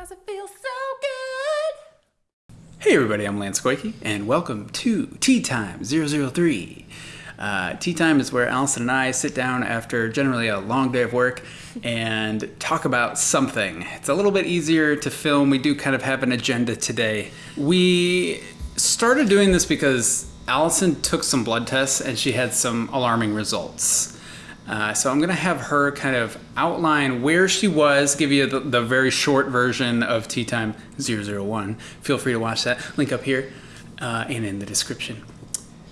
It feels so good. Hey everybody, I'm Lance Koike, and welcome to Tea Time 003. Uh, tea Time is where Allison and I sit down after generally a long day of work and talk about something. It's a little bit easier to film. We do kind of have an agenda today. We started doing this because Allison took some blood tests and she had some alarming results. Uh, so I'm going to have her kind of outline where she was, give you the, the very short version of Tea Time 001. Feel free to watch that. Link up here uh, and in the description.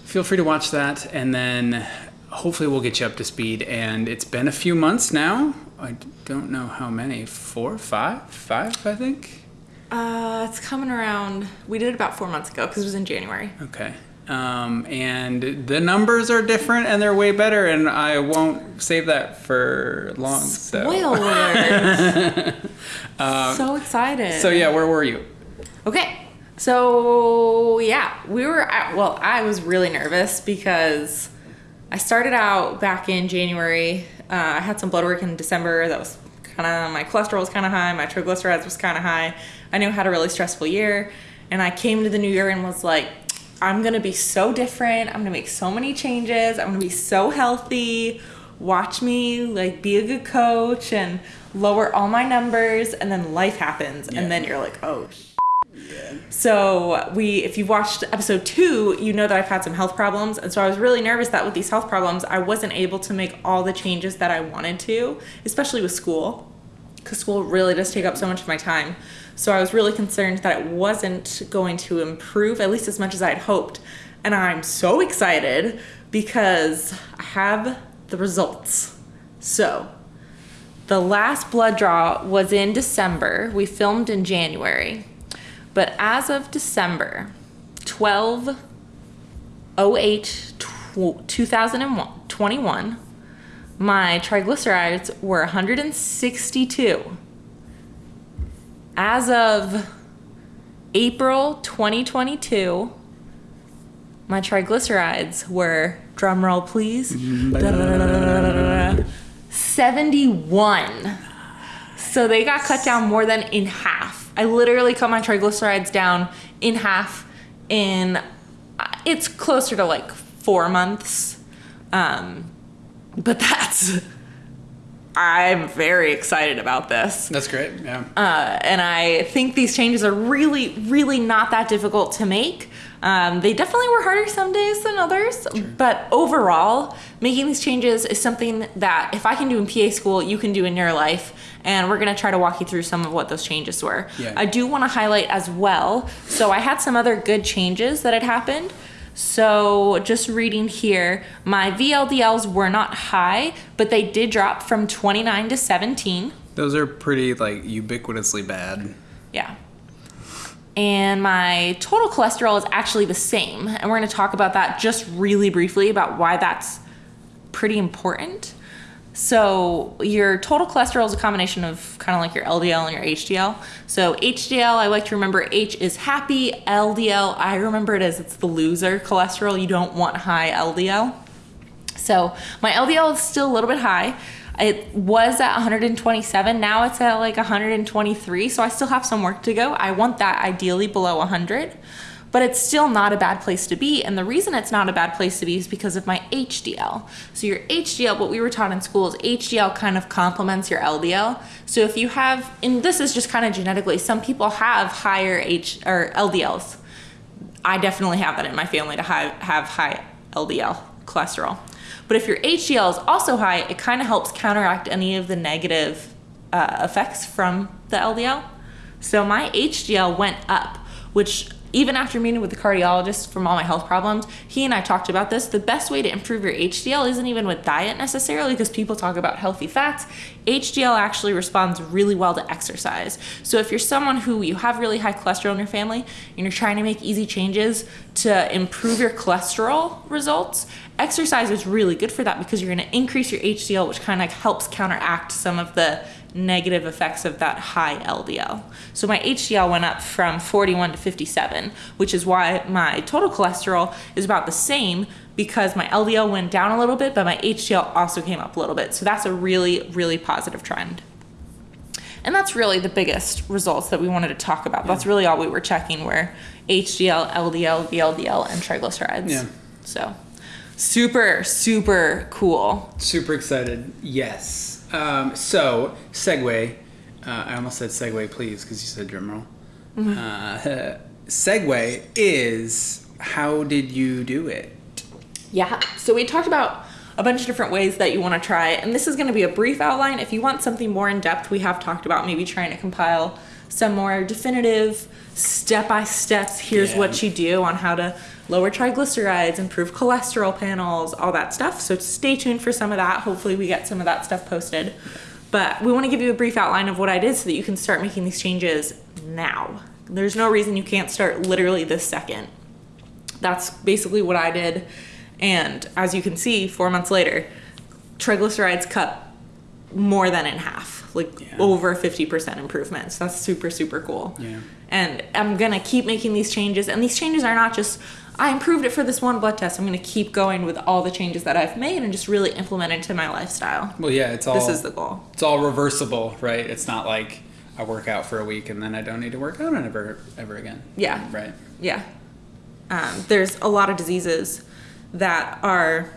Feel free to watch that, and then hopefully we'll get you up to speed. And it's been a few months now. I don't know how many. Four, five, five, I think. Uh, it's coming around. We did it about four months ago because it was in January. Okay. Um, and the numbers are different and they're way better, and I won't save that for long. So. Spoiler alert. so excited. So yeah, where were you? Okay. So yeah, we were at, well, I was really nervous because I started out back in January. Uh, I had some blood work in December that was kind of my cholesterol was kind of high, my triglycerides was kind of high. I knew I had a really stressful year, and I came to the new year and was like, I'm gonna be so different. I'm gonna make so many changes. I'm gonna be so healthy. Watch me like be a good coach and lower all my numbers, and then life happens, Yeah. and then you're like, oh. sh- So we, if you've watched episode two, you know that I've had some health problems, and so I was really nervous that with these health problems, I wasn't able to make all the changes that I wanted to, especially with school because school really does take up so much of my time. So I was really concerned that it wasn't going to improve, at least as much as I had hoped. And I'm so excited because I have the results. So the last blood draw was in December. We filmed in January. But as of December 12 08 2021, my triglycerides were 162. As of April 2022, my triglycerides were, drumroll please, 71. So they got cut down more than in half. I literally cut my triglycerides down in half in, it's closer to like four months. Um, but that's i'm very excited about this That's great. Yeah. uh, and i think these changes are really really not that difficult to make um, they definitely were harder some days than others but overall making these changes is something that if i can do in pa school you can do in your life and we're going to try to walk you through some of what those changes were Yeah. i do want to highlight as well so i had some other good changes that had happened so, just reading here, my VLDLs were not high, but they did drop from 29 to 17. Those are pretty like ubiquitously bad. Yeah. And my total cholesterol is actually the same. And we're going to talk about that just really briefly about why that's pretty important. So, your total cholesterol is a combination of kind of like your LDL and your HDL. So, HDL, I like to remember H is happy, LDL, I remember it as it's the loser cholesterol. You don't want high LDL. So my LDL is still a little bit high. It was at 127. Now it's at like 123. So I still have some work to go. I want that ideally below 100, but it's still not a bad place to be. And the reason it's not a bad place to be is because of my HDL. So your HDL, what we were taught in school is HDL kind of complements your LDL. So if you have, and this is just kind of genetically, some people have higher H or LDLs. I definitely have that in my family to have, have high LDL cholesterol. But if your HDL is also high, it kind of helps counteract any of the negative uh, effects from the LDL. So my HDL went up, which even after meeting with the cardiologist from all my health problems, he and I talked about this. The best way to improve your HDL isn't even with diet necessarily, because people talk about healthy fats. HDL actually responds really well to exercise. So if you're someone who you have really high cholesterol in your family and you're trying to make easy changes to improve your cholesterol results, exercise is really good for that because you're going to increase your HDL, which kind of helps counteract some of the negative effects of that high LDL. So my HDL went up from 41 to 57, which is why my total cholesterol is about the same because my LDL went down a little bit, but my HDL also came up a little bit. So that's a really, really positive trend. And that's really the biggest results that we wanted to talk about. That's really all we were checking were HDL, LDL, VLDL, and triglycerides. Yeah. So super, super cool. Super excited. Yes. Um, so, segue. Uh, I almost said segue, please, because you said drum roll. Uh, segue is how did you do it? Yeah. So we talked about a bunch of different ways that you want to try it. And this is going to be a brief outline. If you want something more in depth, we have talked about maybe trying to compile some more definitive step by steps. Here's Yeah. what you do on how to lower triglycerides, improve cholesterol panels, all that stuff. So stay tuned for some of that. Hopefully, we get some of that stuff posted. But we want to give you a brief outline of what I did so that you can start making these changes now. There's no reason you can't start literally this second that's basically what I did. And as you can see, four months later, triglycerides cut more than in half, like Yeah. over 50% improvements. That's super, super cool. Yeah. And I'm gonna keep making these changes. And these changes are not just, I improved it for this one blood test. I'm gonna keep going with all the changes that I've made and just really implement it into my lifestyle. Well, yeah, it's all This is the goal. it's all reversible, right? It's not like I work out for a week and then I don't need to work out ever ever again. Yeah. Right. Yeah. Um, there's a lot of diseases that are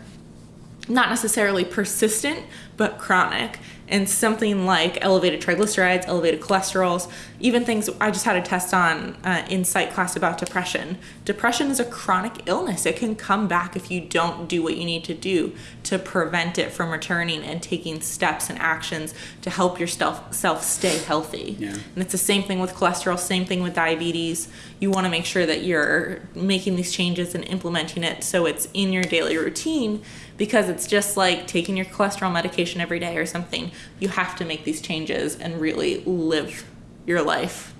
not necessarily persistent, but chronic. And something like elevated triglycerides, elevated cholesterols, even things I just had a test on uh, in psych class about depression. Depression is a chronic illness. It can come back if you don't do what you need to do to prevent it from returning and taking steps and actions to help yourself self stay healthy. Yeah. And it's the same thing with cholesterol, same thing with diabetes. You want to make sure that you're making these changes and implementing it so it's in your daily routine because it's just like taking your cholesterol medication every day or something. You have to make these changes and really live your life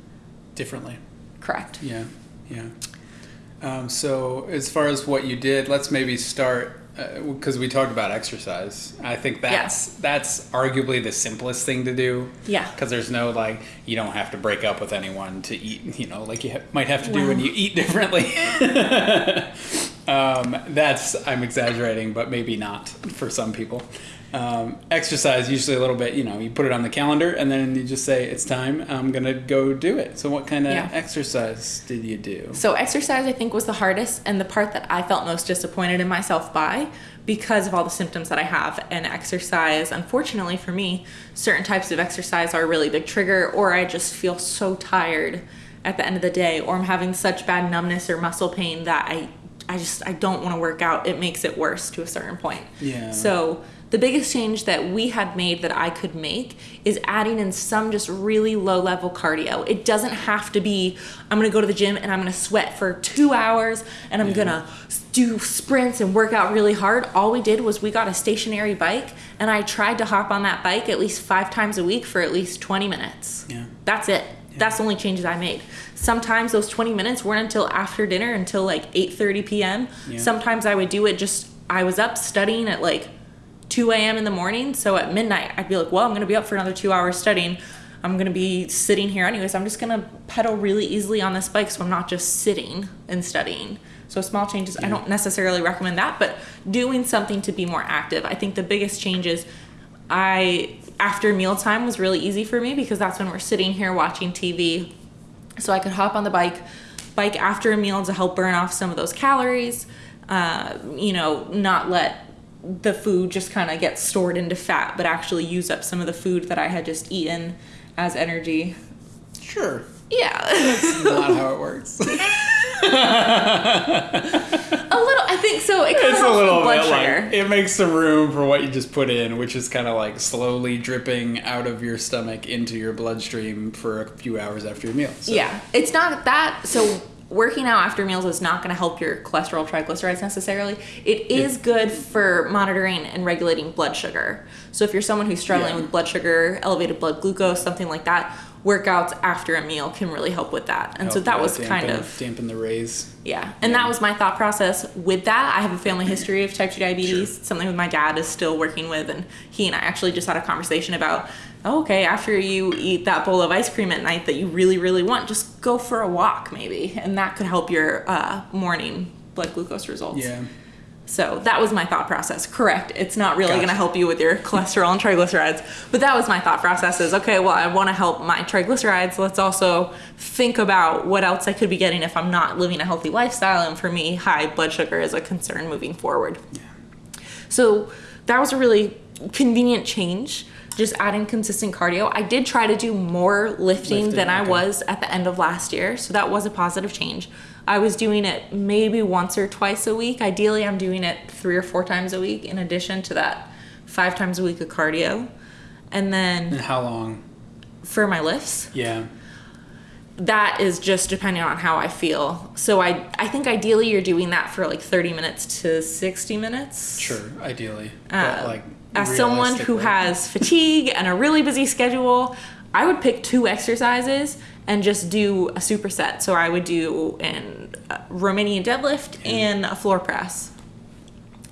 Differently. correct. Yeah. Yeah. Um, so as far as what you did, let's maybe start because we talked about exercise. I think that's that's arguably the simplest thing to do. Yeah. Because there's no like you don't have to break up with anyone to eat. You know, like you ha- might have to do when you eat differently. um, that's I'm exaggerating, but maybe not for some people. Um, exercise usually a little bit. You know, you put it on the calendar and then you just say it's time. I'm gonna go do it. So what kind of Yeah. exercise did you do? So exercise I think was the hardest and the part that I felt most disappointed in myself by because of all the symptoms that I have and exercise unfortunately for me certain types of exercise are a really big trigger or I just feel so tired at the end of the day or I'm having such bad numbness or muscle pain that I I just I don't want to work out it makes it worse to a certain point. Yeah. So the biggest change that we had made that I could make is adding in some just really low level cardio. It doesn't have to be, I'm gonna go to the gym and I'm gonna sweat for two hours and I'm gonna do sprints and work out really hard. All we did was we got a stationary bike and I tried to hop on that bike at least five times a week for at least 20 minutes. Yeah. That's it. That's the only changes I made. Sometimes those 20 minutes weren't until after dinner until like 8:30 p.m. Yeah. Sometimes I would do it just I was up studying at like 2 a.m. in the morning. So at midnight, I'd be like, well, I'm going to be up for another two hours studying. I'm going to be sitting here anyways. I'm just going to pedal really easily on this bike so I'm not just sitting and studying. So small changes, I don't necessarily recommend that, but doing something to be more active. I think the biggest change is I after mealtime was really easy for me because that's when we're sitting here watching TV. So I could hop on the bike, bike after a meal to help burn off some of those calories. Uh, you know, not let the food just kind of gets stored into fat, but actually use up some of the food that I had just eaten as energy. Sure. Yeah, That's Not how it works. a little. I think so. It it's a little bit sugar. like it makes some room for what you just put in, which is kind of like slowly dripping out of your stomach into your bloodstream for a few hours after your meal. So, Yeah, it's not that. So working out after meals is not going to help your cholesterol triglycerides necessarily. It is good for monitoring and regulating blood sugar. So if you're someone who's struggling Yeah. with blood sugar, elevated blood glucose, something like that, workouts after a meal can really help with that. And so that was dampen- kind of dampen the rays. yeah, and that was my thought process with that. I have a family history of type 2 diabetes, Sure. something with my dad is still working with, and he and I actually just had a conversation about, okay, after you eat that bowl of ice cream at night that you really, really want, just go for a walk maybe, and that could help your uh, morning blood glucose results. Yeah. So that was my thought process. Correct. It's not really Gotcha. going to help you with your cholesterol and triglycerides, but that was my thought process is okay, well, I want to help my triglycerides. Let's also think about what else I could be getting if I'm not living a healthy lifestyle. And for me, high blood sugar is a concern moving forward. Yeah. So that was a really convenient change, just adding consistent cardio. I did try to do more lifting, Lifting, than I okay. was at the end of last year, so that was a positive change. I was doing it maybe once or twice a week. Ideally, I'm doing it three or four times a week in addition to that five times a week of cardio. And then And how long? for my lifts, Yeah. that is just depending on how I feel. So I I think ideally you're doing that for like 30 minutes to 60 minutes. Sure. Ideally. Uh, but like as someone who has fatigue and a really busy schedule, I would pick two exercises and just do a superset. So I would do an uh, Romanian deadlift and a floor press.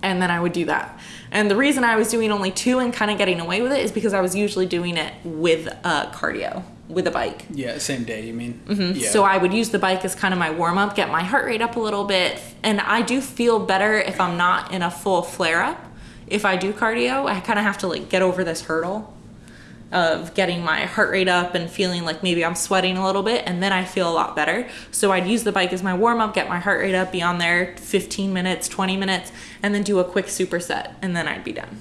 And then I would do that. And the reason I was doing only two and kind of getting away with it is because I was usually doing it with uh, cardio, with a bike. Yeah. Same day. You mean? Mm-hmm. So I would use the bike as kind of my warm up, get my heart rate up a little bit, and I do feel better if I'm not in a full flare up. If I do cardio, I kind of have to like get over this hurdle of getting my heart rate up and feeling like maybe I'm sweating a little bit, and then I feel a lot better. So I'd use the bike as my warm up, get my heart rate up, be on there 15 minutes, 20 minutes, and then do a quick superset, and then I'd be done.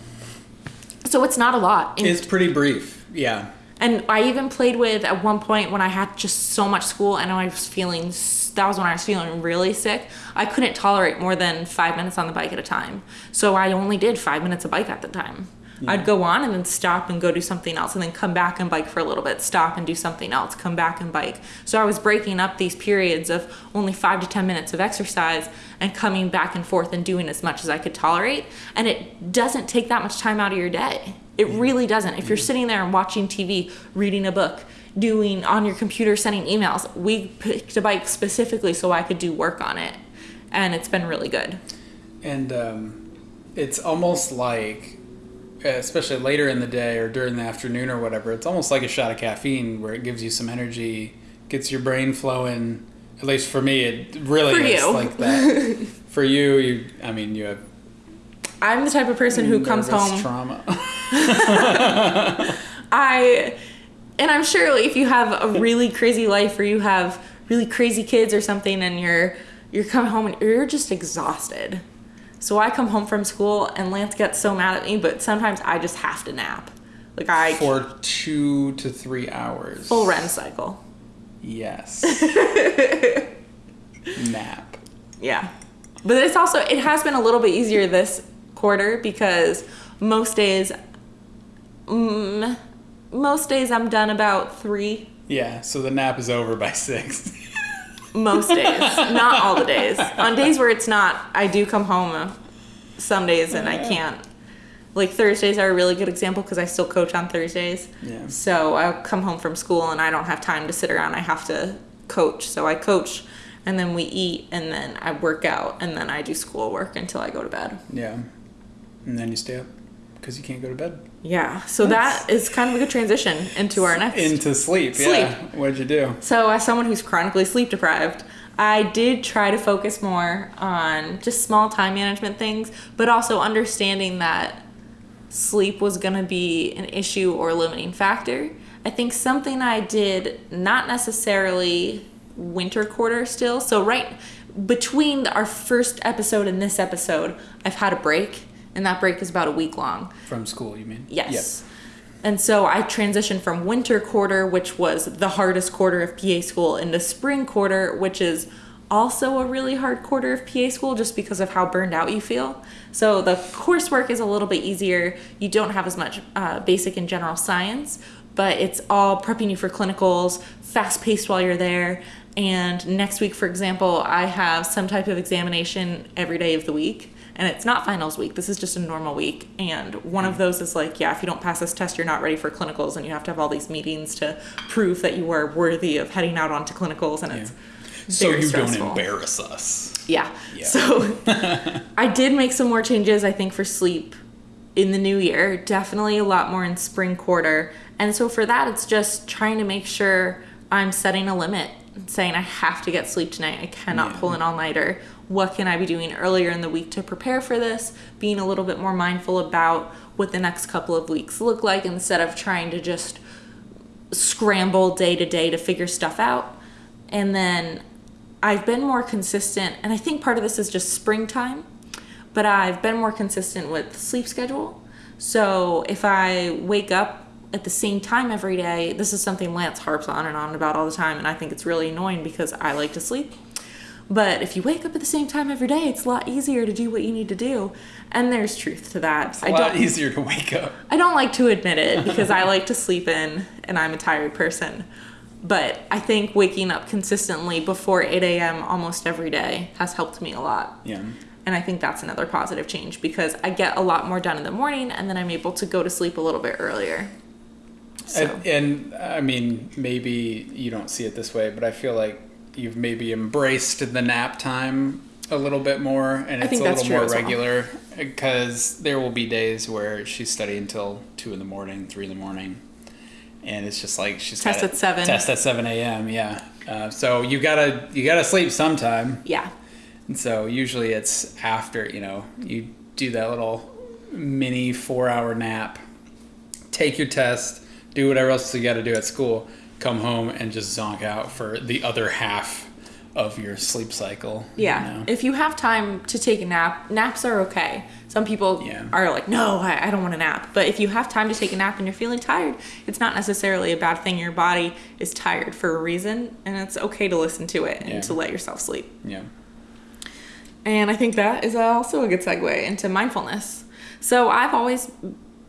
So it's not a lot. in it's pretty brief. Yeah. And I even played with at one point when I had just so much school and I was feeling that was when I was feeling really sick. I couldn't tolerate more than five minutes on the bike at a time. So I only did five minutes of bike at the time. I'd go on and then stop and go do something else and then come back and bike for a little bit, stop and do something else, come back and bike. So I was breaking up these periods of only five to 10 minutes of exercise and coming back and forth and doing as much as I could tolerate. And it doesn't take that much time out of your day. It really doesn't. If you're sitting there and watching TV, reading a book, doing on your computer, sending emails, we picked a bike specifically so I could do work on it. And it's been really good. And um, it's almost like, especially later in the day or during the afternoon or whatever, it's almost like a shot of caffeine where it gives you some energy, gets your brain flowing. At least for me, it really For is you. like that. for you, you, I mean, you have I'm the type of person who comes home. trauma. I, and I'm sure if you have a really crazy life or you have really crazy kids or something and you're, you're coming home and you're just exhausted. So I come home from school and Lance gets so mad at me, but sometimes I just have to nap. Like I for two to three hours. full REM cycle. Yes. Nap. Yeah. But it's also it has been a little bit easier this quarter because most days mm, most days I'm done about 3 Yeah, so the nap is over by six. most days, not all the days. On days where it's not, I do come home some days and I can't. Like Thursdays are a really good example because I still coach on Thursdays. Yeah. So I'll come home from school and I don't have time to sit around. I have to coach. So I coach and then we eat and then I work out and then I do schoolwork until I go to bed. yeah. And then you stay up because you can't go to bed. Yeah. So that is kind of a good transition into our next Into sleep. Yeah. What'd you do? So, as someone who's chronically sleep deprived, I did try to focus more on just small time management things, but also understanding that sleep was going to be an issue or limiting factor. I think something I did not necessarily winter quarter still. So, right between our first episode and this episode, I've had a break, and that break is about a week long. From school, you mean? Yes. And so I transitioned from winter quarter, which was the hardest quarter of PA school, into spring quarter, which is also a really hard quarter of PA school just because of how burned out you feel. So the coursework is a little bit easier. You don't have as much uh, basic and general science, but it's all prepping you for clinicals, fast paced while you're there. And next week, for example, I have some type of examination every day of the week and it's not finals week. This is just a normal week. And one of those is like, yeah, if you don't pass this test, you're not ready for clinicals, and you have to have all these meetings to prove that you are worthy of heading out onto clinicals, and it's So you stressful. don't embarrass us. Yeah. Yeah. So I did make some more changes, I think, for sleep in the new year. Definitely a lot more in spring quarter. And so for that, it's just trying to make sure I'm setting a limit saying I have to get sleep tonight. I cannot Yeah. pull an all nighter. What can I be doing earlier in the week to prepare for this? Being a little bit more mindful about what the next couple of weeks look like instead of trying to just scramble day to day to figure stuff out. And then I've been more consistent, and I think part of this is just springtime, but I've been more consistent with sleep schedule. So if I wake up at the same time every day, this is something Lance harps on and on about all the time, and I think it's really annoying because I like to sleep. But if you wake up at the same time every day, it's a lot easier to do what you need to do. And there's truth to that. It's A lot easier to wake up. I don't like to admit it because I like to sleep in and I'm a tired person. But I think waking up consistently before 8 a.m. almost every day has helped me a lot. Yeah. And I think that's another positive change because I get a lot more done in the morning and then I'm able to go to sleep a little bit earlier. So, And, and I mean, maybe you don't see it this way, but I feel like you've maybe embraced the nap time a little bit more, and it's think a little more regular. Because there will be days where she's studying until two in the morning, three in the morning, and it's just like she's Test at 7. Test at seven a.m. Yeah. Uh, so you gotta you gotta sleep sometime. yeah. And so usually it's after, you know, you do that little mini four hour nap, take your test, do whatever else you got to do at school, come home and just zonk out for the other half of your sleep cycle. you Yeah. know? If you have time to take a nap, naps are okay. Some people Yeah. are like, no, I, I don't want a nap. But if you have time to take a nap and you're feeling tired, it's not necessarily a bad thing. Your body is tired for a reason, and it's okay to listen to it and Yeah. to let yourself sleep. yeah. And I think that is also a good segue into mindfulness. So I've always,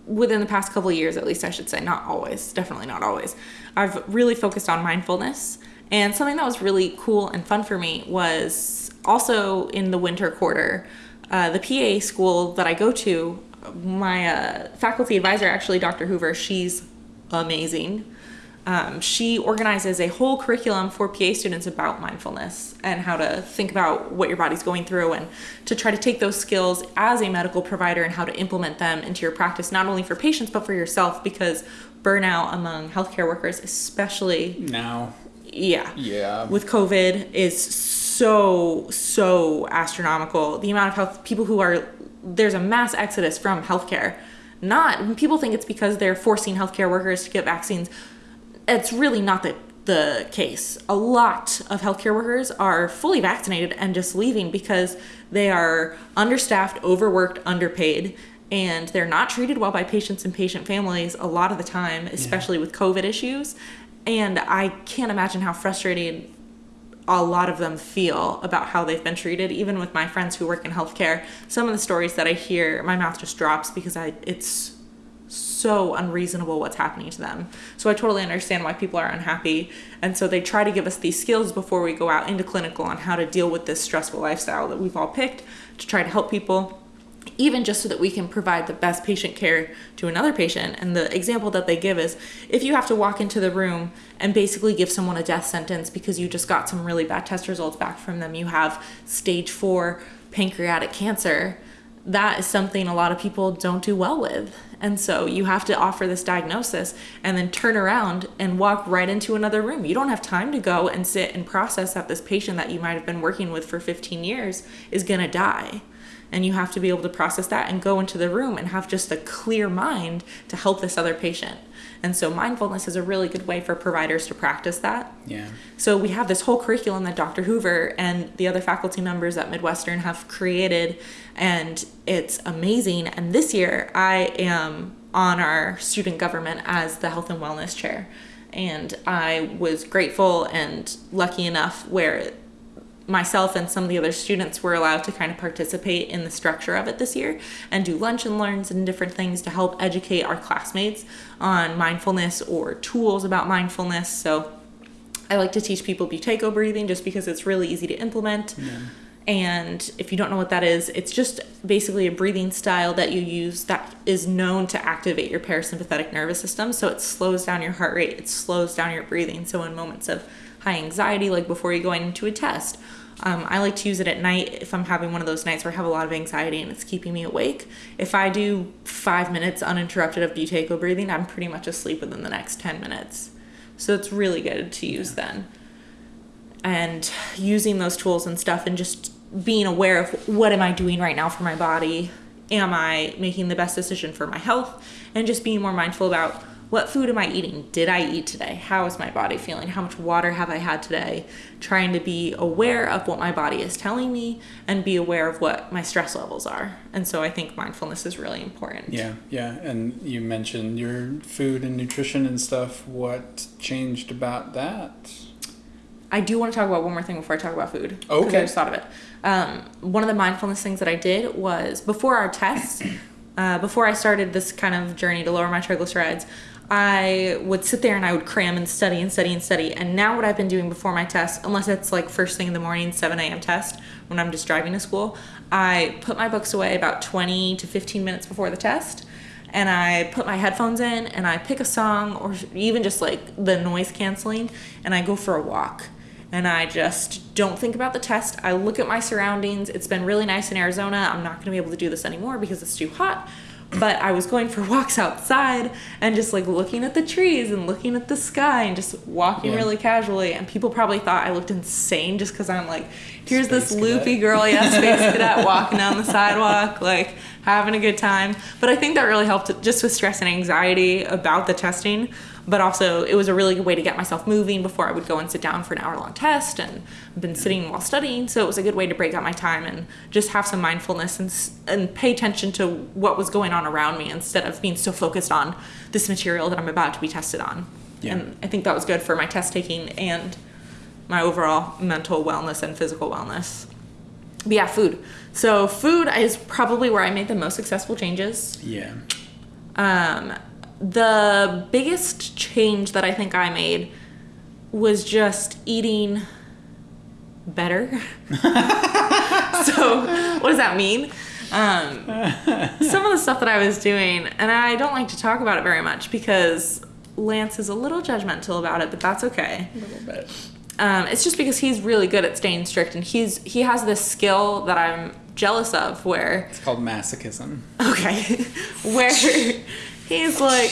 within the past couple of years at least, I should say, not always, definitely not always, I've really focused on mindfulness. And something that was really cool and fun for me was also in the winter quarter, uh, the PA school that I go to, my uh, faculty advisor, actually, Dr. Hoover, she's amazing. Um, she organizes a whole curriculum for PA students about mindfulness and how to think about what your body's going through and to try to take those skills as a medical provider and how to implement them into your practice, not only for patients, but for yourself, because burnout among healthcare workers, especially, Now, yeah, yeah. with COVID, is so, so astronomical. The amount of health people who are, there's a mass exodus from healthcare. Not, people think it's because they're forcing healthcare workers to get vaccines it's really not the the case. A lot of healthcare workers are fully vaccinated and just leaving because they are understaffed, overworked, underpaid, and they're not treated well by patients and patient families a lot of the time, especially with COVID issues. And I can't imagine how frustrated a lot of them feel about how they've been treated. Even with my friends who work in healthcare, some of the stories that I hear, my mouth just drops because I it's so unreasonable what's happening to them. So I totally understand why people are unhappy. And so they try to give us these skills before we go out into clinical on how to deal with this stressful lifestyle that we've all picked to try to help people even just so that we can provide the best patient care to another patient. And the example that they give is if you have to walk into the room and basically give someone a death sentence because you just got some really bad test results back from them, you have stage four pancreatic cancer, that is something a lot of people don't do well with. And so you have to offer this diagnosis and then turn around and walk right into another room. You don't have time to go and sit and process that this patient that you might have been working with for 15 years is going to die. And you have to be able to process that and go into the room and have just a clear mind to help this other patient. And so mindfulness is a really good way for providers to practice that. Yeah. So we have this whole curriculum that Dr. Hoover and the other faculty members at Midwestern have created, and it's amazing. And this year, I am on our student government as the health and wellness chair, and I was grateful and lucky enough where myself and some of the other students were allowed to kind of participate in the structure of it this year and do lunch and learns and different things to help educate our classmates on mindfulness or tools about mindfulness. So I like to teach people Buteyko breathing just because it's really easy to implement. And if you don't know what that is, it's just basically a breathing style that you use that is known to activate your parasympathetic nervous system. So it slows down your heart rate, it slows down your breathing. So in moments of high anxiety, like before you're going into a test, um, I like to use it at night if I'm having one of those nights where I have a lot of anxiety and it's keeping me awake. If I do five minutes uninterrupted of Buteyko breathing, I'm pretty much asleep within the next 10 minutes. So it's really good to use then. and using those tools and stuff and just being aware of what am I doing right now for my body? Am I making the best decision for my health? And just being more mindful about what food am I eating? Did I eat today? How is my body feeling? How much water have I had today? Trying to be aware of what my body is telling me and be aware of what my stress levels are. And so I think mindfulness is really important. Yeah, yeah. And you mentioned your food and nutrition and stuff. What changed about that? I do want to talk about one more thing before I talk about food. Okay. I just thought of it. Um, one of the mindfulness things that I did was before our tests, uh, before I started this kind of journey to lower my triglycerides, I would sit there and I would cram and study and study and study. And now what I've been doing before my test, unless it's like first thing in the morning, 7 a.m. test, when I'm just driving to school, I put my books away about 20 to 15 minutes before the test and I put my headphones in and I pick a song or even just like the noise canceling and I go for a walk. And I just don't think about the test. I look at my surroundings. It's been really nice in Arizona. I'm not going to be able to do this anymore because it's too hot. But I was going for walks outside and just like looking at the trees and looking at the sky and just walking Yeah. really casually. And people probably thought I looked insane just because I'm like, here's this Space loopy cadet. girl, yeah, space cadet walking down the sidewalk, like having a good time. But I think that really helped just with stress and anxiety about the testing. But also, it was a really good way to get myself moving before I would go and sit down for an hour long test. And I've been sitting while studying, so it was a good way to break up my time and just have some mindfulness and, and pay attention to what was going on around me instead of being so focused on this material that I'm about to be tested on. Yeah. And I think that was good for my test taking and my overall mental wellness and physical wellness. But yeah, food. So food is probably where I made the most successful changes. Yeah. Um, the biggest change that I think I made was just eating better. so what does that mean? Um, some of the stuff that I was doing, and I don't like to talk about it very much because Lance is a little judgmental about it, but that's okay. A little bit. Um, it's just because he's really good at staying strict, and he's he has this skill that I'm jealous of, where It's called masochism. okay, where he's like,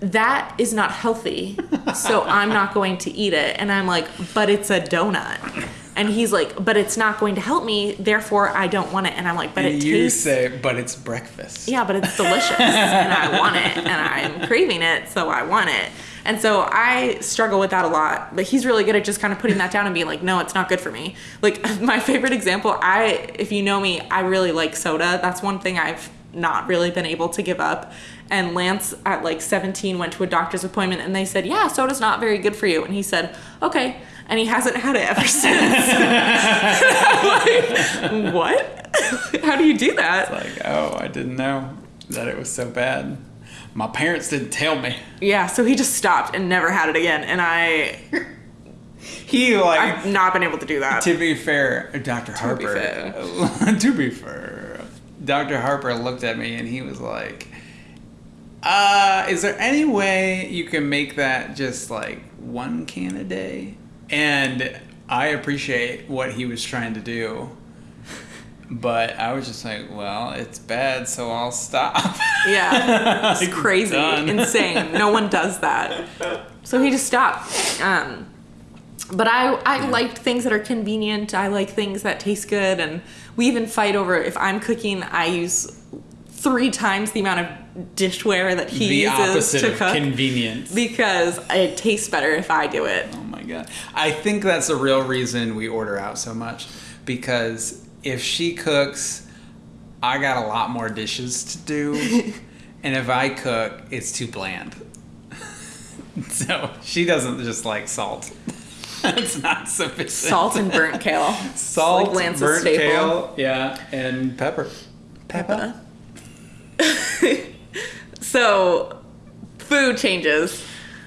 that is not healthy, so I'm not going to eat it, and I'm like, but it's a donut. And he's like, but it's not going to help me, therefore I don't want it. And I'm like, but it you tastes say, but it's breakfast. yeah, but it's delicious and I want it and I'm craving it, so I want it. And so I struggle with that a lot. But he's really good at just kind of putting that down and being like, no, it's not good for me. Like my favorite example, I if you know me, I really like soda. That's one thing I've not really been able to give up. And Lance at like 17 went to a doctor's appointment and they said, Yeah, soda's not very good for you. And he said, Okay. And he hasn't had it ever since. Like, what? How do you do that? Like, oh, I didn't know that it was so bad. My parents didn't tell me. Yeah, so he just stopped and never had it again, and I He like I've not been able to do that. To be fair, Dr. Harper. fair. to be fair, Dr. Harper looked at me and he was like, "Uh, is there any way you can make that just like one can a day?" And I appreciate what he was trying to do. But I was just like, well, it's bad, so I'll stop. Yeah, it's Like, crazy, done. insane. No one does that. So he just stopped. Um, but I I like things that are convenient. I like things that taste good, and we even fight over if I'm cooking. I use three times the amount of dishware that he the uses opposite to of cook convenience. because it tastes better if I do it. Oh my god. I think that's the real reason we order out so much because if she cooks, I got a lot more dishes to do. and if I cook, it's too bland. so she doesn't just like salt. it's not sufficient. Salt and burnt kale. salt, like Lance's burnt staple. kale, yeah, and pepper. Pepper. So, food changes.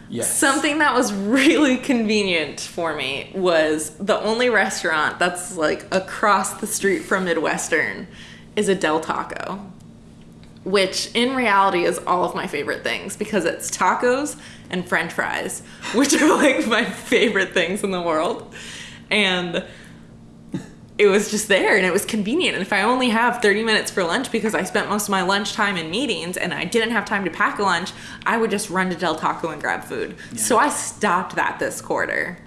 Yes. Something that was really convenient for me was the only restaurant that's like across the street from Midwestern is a Del Taco, which in reality is all of my favorite things because it's tacos and french fries, which are like my favorite things in the world. And it was just there and it was convenient. And if I only have 30 minutes for lunch because I spent most of my lunch time in meetings and I didn't have time to pack a lunch, I would just run to Del Taco and grab food. So I stopped that this quarter.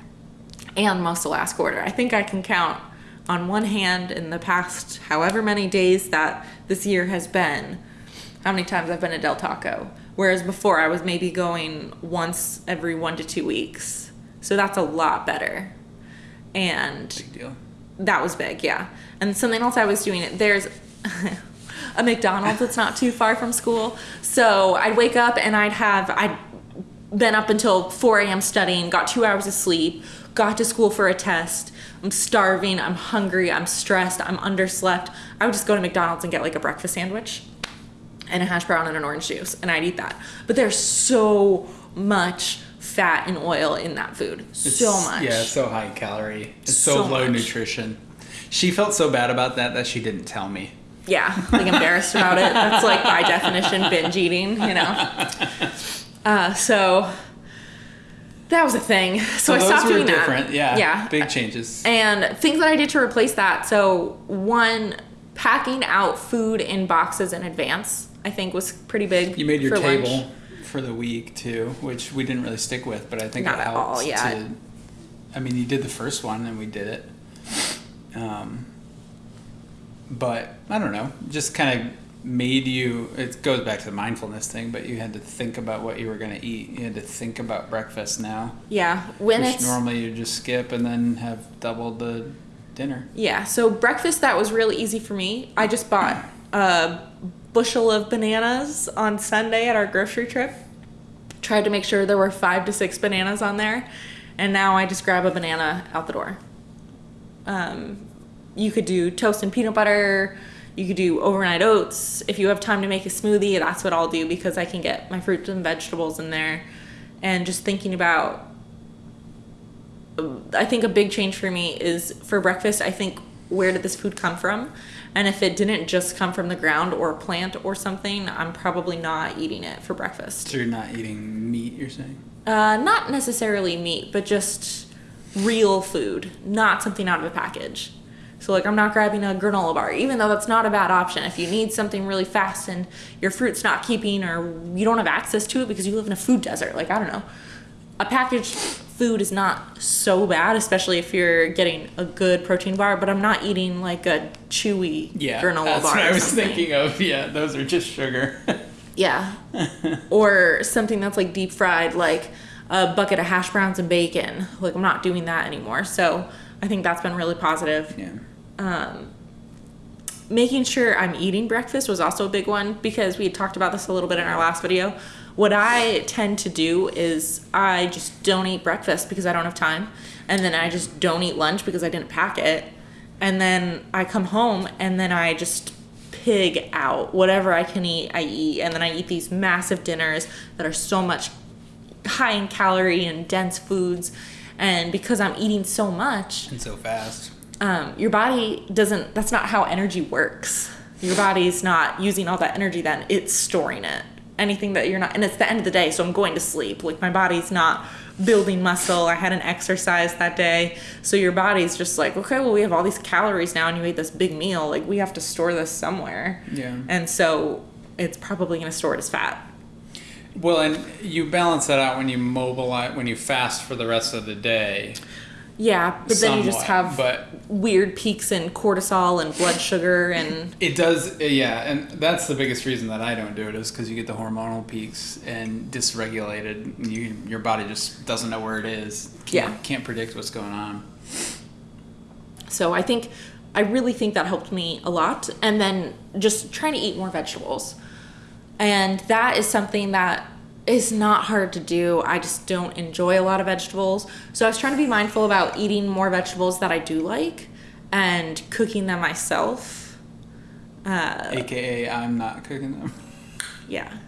and most of last quarter. I think I can count on one hand in the past however many days that this year has been how many times I've been to Del Taco. Whereas before I was maybe going once every one to two weeks. So that's a lot better. And Big deal. that was big, yeah. And something else I was doing, it there's a McDonald's that's not too far from school. So I'd wake up and I'd have, I'd been up until 4 a.m. studying, got two hours of sleep, got to school for a test. I'm starving, I'm hungry, I'm stressed, I'm underslept. I would just go to McDonald's and get like a breakfast sandwich and a hash brown and an orange juice, and I'd eat that. But there's so much fat and oil in that food. It's- so much. Yeah, it's so high calorie. It's so, So low much. nutrition. She felt so bad about that that she didn't tell me. Yeah, like embarrassed about it. That's like by definition binge eating, you know. Uh, so that was a thing. So, I those stopped were doing different. that. Yeah. yeah. Big changes. And things that I did to replace that. So one, packing out food in boxes in advance. I think was pretty big. You made your for lunch. table for the week too, which we didn't really stick with, but I think Not it at all, yeah. to. I mean, you did the first one and we did it. Um, but I don't know, just kind of made you. It goes back to the mindfulness thing, but you had to think about what you were going to eat. You had to think about breakfast now, Yeah, when which it's normally you just skip and then have double the dinner. Yeah, so breakfast that was really easy for me. I just bought a bushel of bananas on Sunday at our grocery trip. Tried to make sure there were five to six bananas on there, and now I just grab a banana out the door. Um, you could do toast and peanut butter. You could do overnight oats. If you have time to make a smoothie, that's what I'll do because I can get my fruits and vegetables in there. And just thinking about I think a big change for me is for breakfast, I think where did this food come from? And if it didn't just come from the ground or a plant or something, I'm probably not eating it for breakfast. So you're not eating meat, you're saying? Uh, not necessarily meat, but just real food, not something out of a package. So, like, I'm not grabbing a granola bar, even though that's not a bad option. If you need something really fast and your fruit's not keeping or you don't have access to it because you live in a food desert, like, I don't know. A packaged food is not so bad, especially if you're getting a good protein bar, but I'm not eating like a chewy Yeah, granola that's bar. what I was something. thinking of. Yeah, those are just sugar. Yeah. or something that's like deep fried, like a bucket of hash browns and bacon. Like I'm not doing that anymore. So I think that's been really positive. yeah. Um, making sure I'm eating breakfast was also a big one because we had talked about this a little bit in our last video. What I tend to do is I just don't eat breakfast because I don't have time. And then I just don't eat lunch because I didn't pack it. And then I come home and then I just pig out. Whatever I can eat, I eat. And then I eat these massive dinners that are so much high in calorie and dense foods. And because I'm eating so much, And so fast. um, your body doesn't that's not how energy works your body's not using all that energy then it's storing it anything that you're not and it's the end of the day so i'm going to sleep. Like my body's not building muscle. I hadn't exercised that day. So your body's just like okay well we have all these calories now and you ate this big meal. Like we have to store this somewhere. Yeah. and so it's probably going to store it as fat. Well, and you balance that out when you mobilize, when you fast for the rest of the day. Yeah but then you just have But weird peaks in cortisol and blood sugar and it does, uh, yeah, and that's the biggest reason that I don't do it is because you get the hormonal peaks and dysregulated. and You, your body just doesn't know where it is. Can't, Yeah. Can't predict what's going on. So I think I really think that helped me a lot. And then just trying to eat more vegetables. And that is something that is not hard to do. I just don't enjoy a lot of vegetables. So I was trying to be mindful about eating more vegetables that I do like and cooking them myself. Uh, AKA, I'm not cooking them. yeah.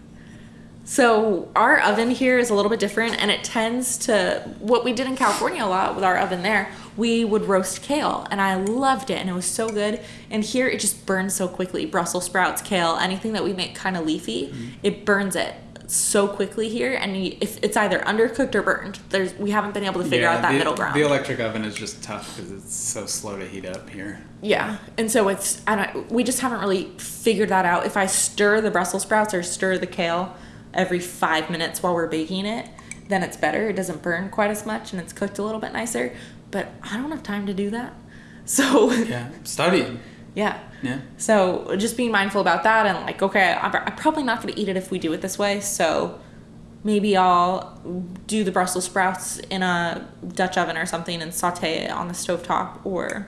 So our oven here is a little bit different and it tends to what we did in California a lot with our oven there, we would roast kale and I loved it and it was so good. And here it just burns so quickly. Brussels sprouts, kale, anything that we make kind of leafy, it burns it so quickly here and you, if it's either undercooked or burned. There's we haven't been able to figure out that the, middle ground. The electric oven is just tough because it's so slow to heat up here. Yeah, and so it's I don't. We just haven't really figured that out. If I stir the Brussels sprouts or stir the kale every five minutes while we're baking it, then it's better. It doesn't burn quite as much and it's cooked a little bit nicer. But I don't have time to do that. So Yeah. Studying. Yeah. Yeah. So just being mindful about that and like, okay, I'm, I'm probably not going to eat it if we do it this way. So maybe I'll do the Brussels sprouts in a Dutch oven or something and saute it on the stovetop or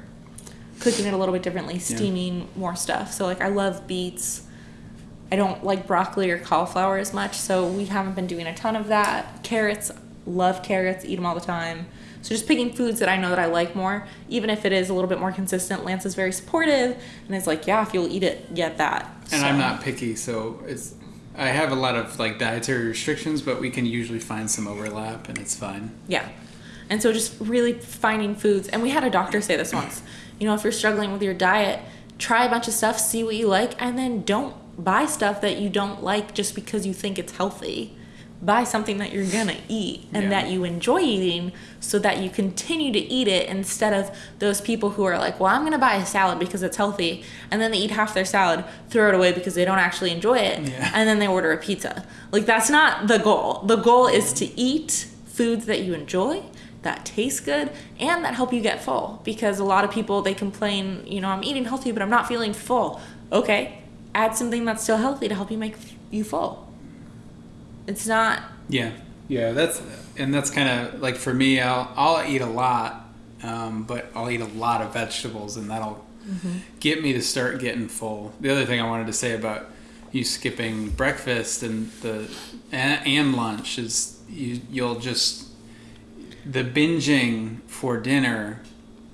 cooking it a little bit differently, steaming more stuff. So like I love beets. I don't like broccoli or cauliflower as much, so we haven't been doing a ton of that. Carrots, love carrots, eat them all the time. So just picking foods that I know that I like more, even if it is a little bit more consistent. Lance is very supportive and is like, yeah, if you'll eat it, get that. And So- I'm not picky, so it's. I have a lot of like dietary restrictions, but we can usually find some overlap, and it's fine. Yeah. And so just really finding foods. And we had a doctor say this once. You know, if you're struggling with your diet, try a bunch of stuff, see what you like, and then don't buy stuff that you don't like just because you think it's healthy. Buy something that you're gonna eat and Yeah. that you enjoy eating so that you continue to eat it instead of those people who are like, well, I'm gonna buy a salad because it's healthy, and then they eat half their salad, throw it away because they don't actually enjoy it, Yeah. and then they order a pizza. Like, that's not the goal. The goal is to eat foods that you enjoy that taste good and that help you get full because a lot of people they complain you know i'm eating healthy but i'm not feeling full okay add something that's still healthy to help you make you full it's not Yeah, yeah. That's and that's kind of like for me. I'll I'll eat a lot, um, but I'll eat a lot of vegetables, and that'll get me to start getting full. The other thing I wanted to say about you skipping breakfast and the and, and lunch is you you'll just the binging for dinner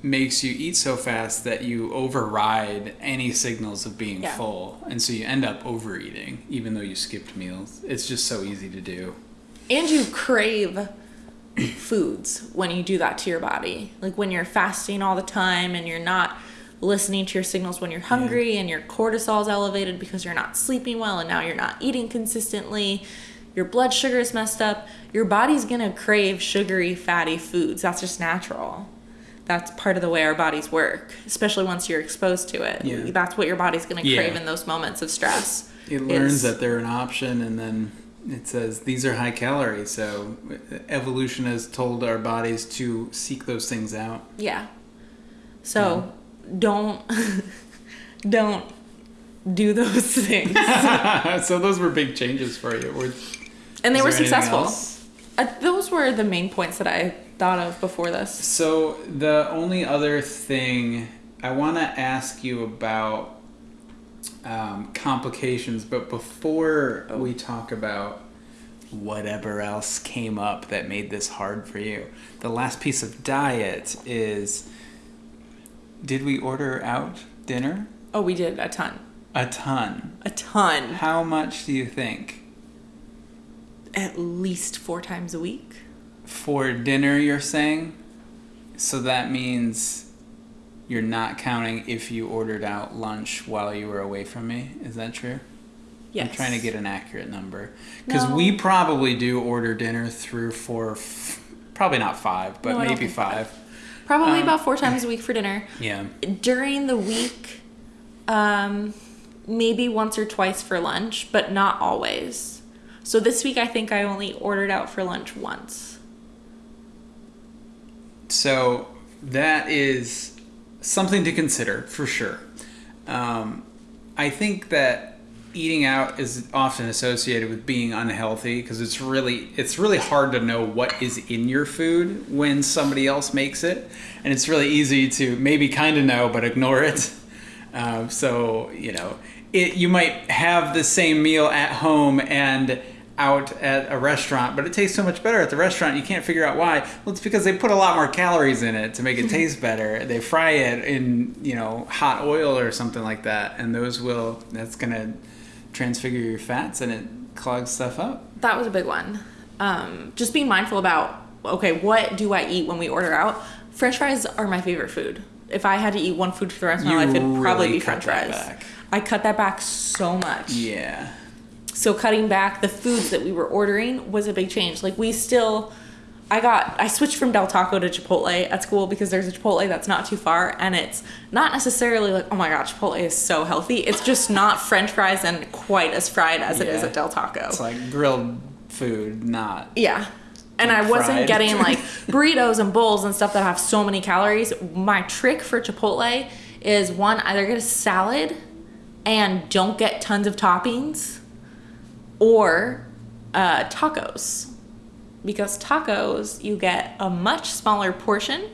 makes you eat so fast that you override any signals of being Yeah. full. And so you end up overeating even though you skipped meals. It's just so easy to do. And you crave foods when you do that to your body. Like when you're fasting all the time and you're not listening to your signals when you're hungry and your cortisol's elevated because you're not sleeping well and now you're not eating consistently your blood sugar is messed up your body's gonna crave sugary fatty foods. That's just natural that's part of the way our bodies work especially once you're exposed to it Yeah. that's what your body's gonna Yeah. crave in those moments of stress it learns is- that they're an option and then it says these are high calorie so evolution has told our bodies to seek those things out Yeah. So don't don't do those things. so those were big changes for you Were- And they were successful. Uh, those were the main points that I thought of before this. So the only other thing I want to ask you about um, complications, but before we talk about whatever else came up that made this hard for you, the last piece of diet is: Did we order out dinner? Oh, we did a ton. A ton. A ton. How much do you think At least four times a week. For dinner? You're saying, so that means you're not counting if you ordered out lunch while you were away from me. Is that true? Yes. I'm trying to get an accurate number because No. we probably do order dinner through four, f- probably not five, but No, maybe five. Probably um, about four times a week for dinner. Yeah. During the week, um, maybe once or twice for lunch, but not always. So this week, I think I only ordered out for lunch once. So that is something to consider for sure. Um, I think that eating out is often associated with being unhealthy because it's really it's really hard to know what is in your food when somebody else makes it, and it's really easy to maybe kind of know but ignore it. Um, so you know, it you might have the same meal at home and out at a restaurant, but it tastes so much better at the restaurant. You can't figure out why. Well, it's because they put a lot more calories in it to make it taste better. They fry it in you know hot oil or something like that, and those will that's gonna transfigure your fats and it clogs stuff up. That was a big one. Um, just being mindful about okay, what do I eat when we order out? French fries are my favorite food. If I had to eat one food for the rest of my You life, it'd probably really be French fries. I cut that back so much. Yeah. So cutting back the foods that we were ordering was a big change. Like we still I got I switched from Del Taco to Chipotle at school because there's a Chipotle that's not too far and it's not necessarily like, oh my god, Chipotle is so healthy. It's just not French fries and quite as fried as it is at Del Taco. It's like grilled food, not yeah. and I wasn't fried. getting like burritos and bowls and stuff that have so many calories. My trick for Chipotle is one either get a salad and don't get tons of toppings, or uh, tacos, because tacos you get a much smaller portion.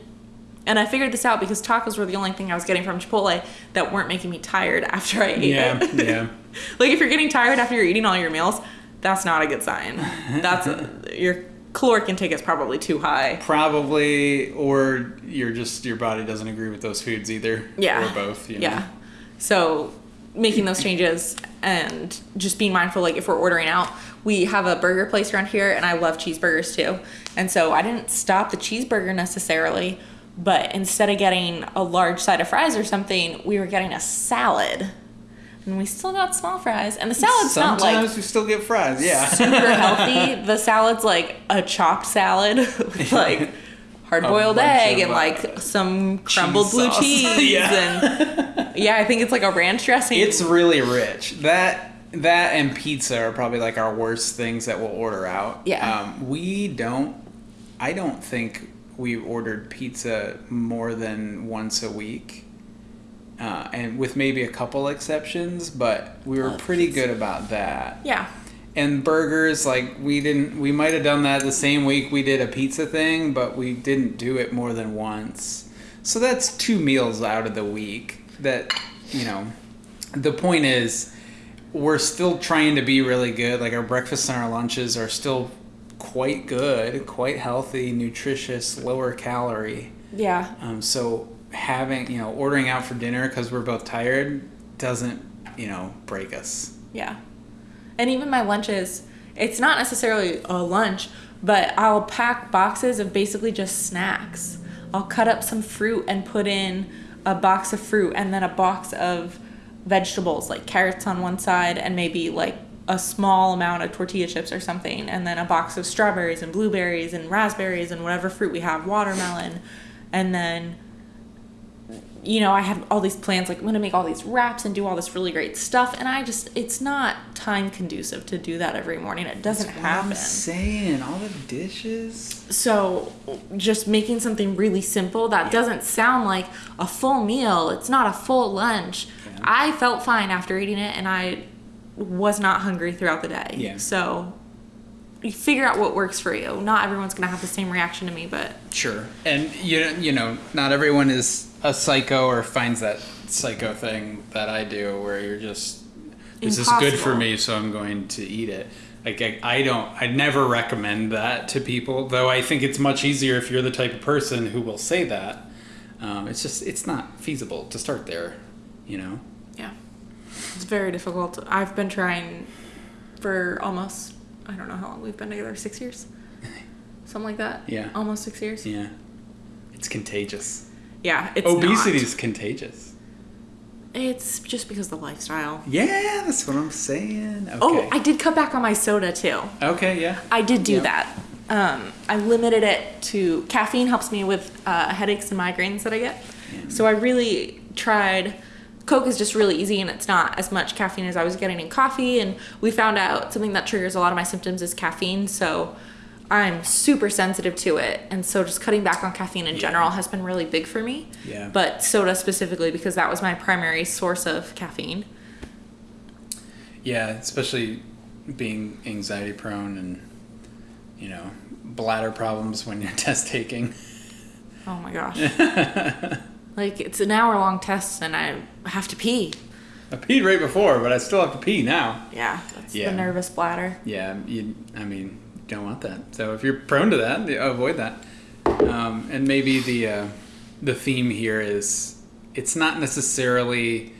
And I figured this out because tacos were the only thing I was getting from Chipotle that weren't making me tired after I ate Yeah, it. yeah. like if you're getting tired after you're eating all your meals, that's not a good sign. That's your caloric intake is probably too high. Probably, or you're just your body doesn't agree with those foods either. Yeah. Or both. You know? Yeah. So making those changes and just being mindful like if we're ordering out, we have a burger place around here and I love cheeseburgers too. And so I didn't stop the cheeseburger necessarily, but instead of getting a large side of fries or something, we were getting a salad. And we still got small fries. And the salad's not Sometimes like we still get fries. Yeah. super healthy. The salad's like a chopped salad with like hard boiled egg and uh, like some crumbled blue sauce. cheese Yeah. and yeah, I think it's like a ranch dressing. It's really rich. That that and pizza are probably like our worst things that we'll order out. Yeah. Um, we don't. I don't think we've ordered pizza more than once a week, uh, and with maybe a couple exceptions, but we were Love pretty pizza. good about that. yeah. And burgers, like we didn't. We might have done that the same week we did a pizza thing, but we didn't do it more than once. So that's two meals out of the week. That you know, the point is, we're still trying to be really good. Like our breakfasts and our lunches are still quite good, quite healthy, nutritious, lower calorie. Yeah. Um, so having you know ordering out for dinner because we're both tired doesn't you know break us. Yeah. And even my lunches, it's not necessarily a lunch, but I'll pack boxes of basically just snacks. I'll cut up some fruit and put in a box of fruit and then a box of vegetables, like carrots on one side and maybe like a small amount of tortilla chips or something, and then a box of strawberries and blueberries and raspberries and whatever fruit we have, watermelon, and then you know, I have all these plans, like I'm gonna make all these wraps and do all this really great stuff, and I just, it's not time conducive to do that every morning. It doesn't happen. I'm saying all the dishes. So, just making something really simple that doesn't sound like a full meal, it's not a full lunch. Yeah. I felt fine after eating it, and I was not hungry throughout the day. Yeah. So, you figure out what works for you. Not everyone's gonna have the same reaction to me, but Sure. And you you know, not everyone is a psycho or finds that psycho thing that I do where you're just this is good for me so I'm going to eat it. Like I, I don't I never recommend that to people, though I think it's much easier if you're the type of person who will say that. Um, it's just it's not feasible to start there, you know. Yeah. It's very difficult. I've been trying for almost, I don't know how long we've been together, six years? Something like that? Yeah. Almost six years? Yeah. It's contagious. Yeah, it's Obesity is contagious. It's just because of the lifestyle. Yeah, that's what I'm saying. Okay. Oh, I did cut back on my soda too. okay, yeah. I did do Yeah. that. Um, I limited it to caffeine helps me with uh, headaches and migraines that I get. Yeah. So I really tried. Coke is just really easy and it's not as much caffeine as I was getting in coffee. And we found out something that triggers a lot of my symptoms is caffeine. So I'm super sensitive to it. And so just cutting back on caffeine in Yeah. general has been really big for me. Yeah. But soda specifically because that was my primary source of caffeine. Yeah, especially being anxiety prone and you know bladder problems when you're test taking. Oh my gosh. like it's an hour long test and I have to pee. I peed right before, but I still have to pee now. Yeah, that's Yeah. the nervous bladder. Yeah, you. I mean, don't want that. So if you're prone to that, avoid that. Um, and maybe the uh, the theme here is it's not necessarily.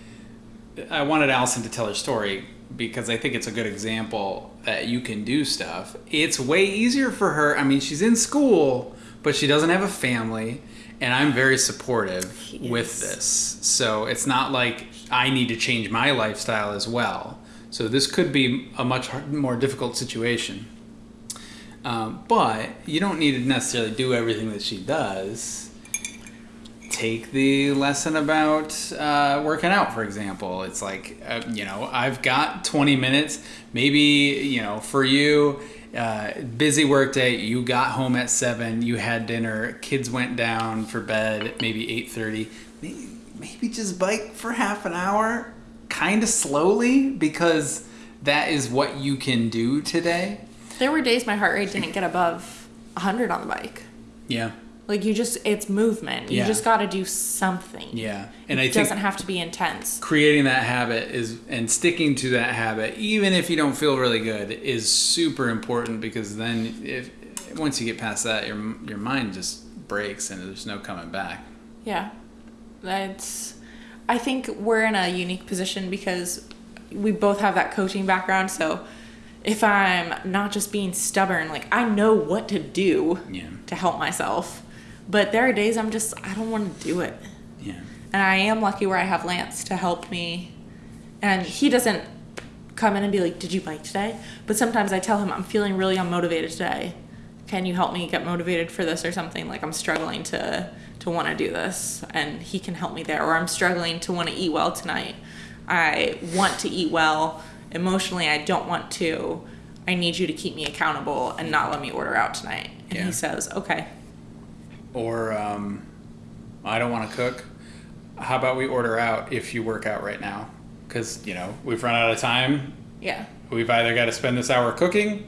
I wanted Allison to tell her story because I think it's a good example that you can do stuff. It's way easier for her. I mean, she's in school, but she doesn't have a family, and I'm very supportive He with this. So it's not like I need to change my lifestyle as well. So this could be a much more difficult situation. Um, but you don't need to necessarily do everything that she does. Take the lesson about uh, working out, for example. It's like, uh, you know, I've got 20 minutes. Maybe, you know, for you, uh, busy work day. You got home at seven. You had dinner. Kids went down for bed. Maybe eight thirty. Maybe, maybe just bike for half an hour, kind of slowly, because that is what you can do today. There were days my heart rate didn't get above 100 on the bike. Yeah. Like you just, it's movement. You Yeah. just got to do something. Yeah. And It think doesn't have to be intense. creating that habit is and sticking to that habit even if you don't feel really good is super important because then if once you get past that your your mind just breaks and there's no coming back Yeah. That's I think we're in a unique position because we both have that coaching background, so if I'm not just being stubborn, like I know what to do Yeah. to help myself. But there are days I'm just I don't want to do it. yeah And I am lucky where I have Lance to help me. And he doesn't come in and be like, Did you bike today? But sometimes I tell him, I'm feeling really unmotivated today. Can you help me get motivated for this or something? Like I'm struggling to to want to do this and he can help me there. Or I'm struggling to want to eat well tonight. I want to eat well. Emotionally I don't want to. I need you to keep me accountable and not let me order out tonight. And Yeah. he says, Okay. or um, i don't want to cook how about we order out if you work out right now because you know we've run out of time Yeah. we've either got to spend this hour cooking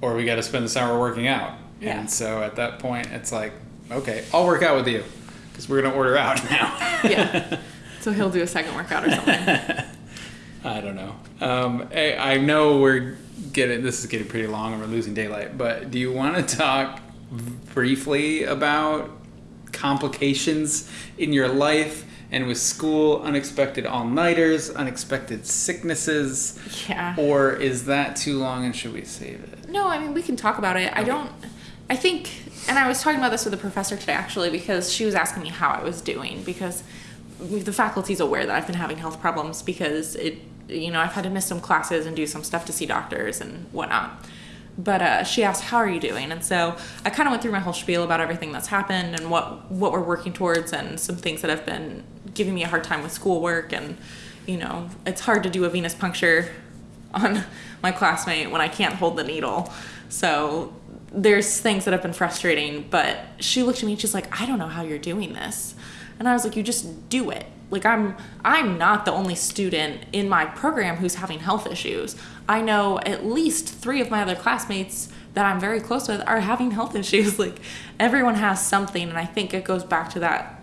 or we got to spend this hour working out. Yeah. And so at that point, it's like, okay, I'll work out with you because we're going to order out now. Yeah. so he'll do a second workout or something. I don't know. Um, I, I know we're getting, this is getting pretty long and we're losing daylight, but do you want to talk briefly about complications in your life and with school, unexpected all nighters, unexpected sicknesses? Yeah. Or is that too long and should we save it? No, I mean we can talk about it. I don't. I think, and I was talking about this with a professor today actually because she was asking me how I was doing because the faculty's aware that I've been having health problems because it, you know, I've had to miss some classes and do some stuff to see doctors and whatnot. But uh, she asked, "How are you doing?" And so I kind of went through my whole spiel about everything that's happened and what what we're working towards and some things that have been giving me a hard time with schoolwork and you know it's hard to do a venous puncture on my classmate when I can't hold the needle. So there's things that have been frustrating, but she looked at me and she's like, I don't know how you're doing this. And I was like, you just do it. Like I'm I'm not the only student in my program who's having health issues. I know at least 3 of my other classmates that I'm very close with are having health issues. Like everyone has something and I think it goes back to that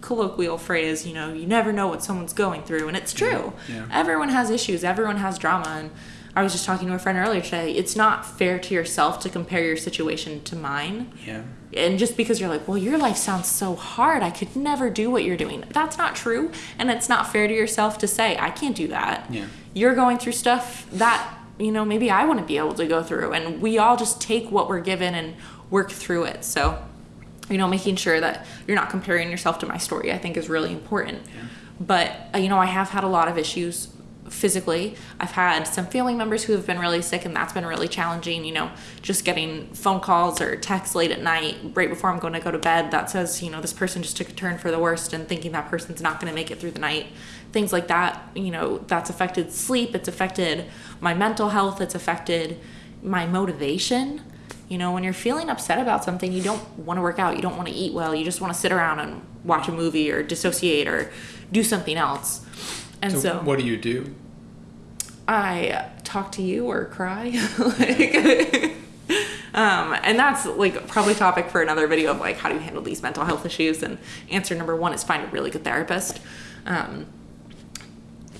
colloquial phrase, you know, you never know what someone's going through and it's true. Yeah. Everyone has issues, everyone has drama and I was just talking to a friend earlier today. It's not fair to yourself to compare your situation to mine. Yeah. And just because you're like, well, your life sounds so hard, I could never do what you're doing. That's not true. And it's not fair to yourself to say, I can't do that. Yeah. You're going through stuff that, you know, maybe I wouldn't be able to go through. And we all just take what we're given and work through it. So, you know, making sure that you're not comparing yourself to my story, I think is really important. Yeah. But, uh, you know, I have had a lot of issues physically. I've had some family members who have been really sick, and that's been really challenging. You know, just getting phone calls or texts late at night, right before I'm going to go to bed, that says, you know, this person just took a turn for the worst, and thinking that person's not going to make it through the night. Things like that, you know, that's affected sleep, it's affected my mental health, it's affected my motivation. You know, when you're feeling upset about something, you don't want to work out, you don't want to eat well, you just want to sit around and watch a movie or dissociate or do something else. And So, so, what do you do? I talk to you or cry. like, um, and that's like probably topic for another video of like how do you handle these mental health issues. And answer number one is find a really good therapist. Um,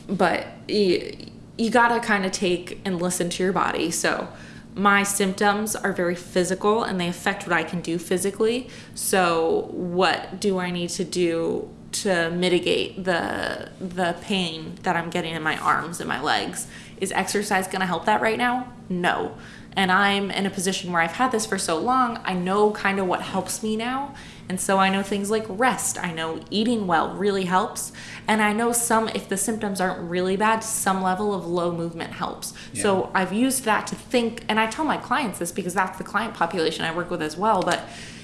but you, you gotta kind of take and listen to your body. So my symptoms are very physical and they affect what I can do physically. So what do I need to do to mitigate the the pain that I'm getting in my arms and my legs? Is exercise gonna help that right now? No. And I'm in a position where I've had this for so long, I know kind of what helps me now. And so I know things like rest, I know eating well really helps. And I know some, if the symptoms aren't really bad, some level of low movement helps. So I've used that to think, and I tell my clients this because that's the client population I work with as well. But